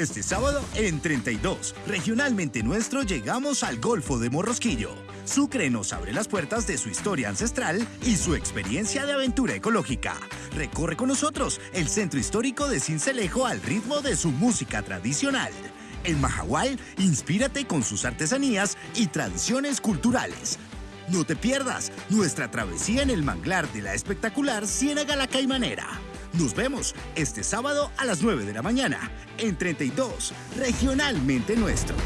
Este sábado en 32, regionalmente nuestro, llegamos al Golfo de Morrosquillo. Sucre nos abre las puertas de su historia ancestral y su experiencia de aventura ecológica. Recorre con nosotros el centro histórico de Cincelejo al ritmo de su música tradicional. En Mahahual, inspírate con sus artesanías y tradiciones culturales. No te pierdas nuestra travesía en el manglar de la espectacular Ciénaga La Caimanera. Nos vemos este sábado a las 9 de la mañana en 32, regionalmente nuestro.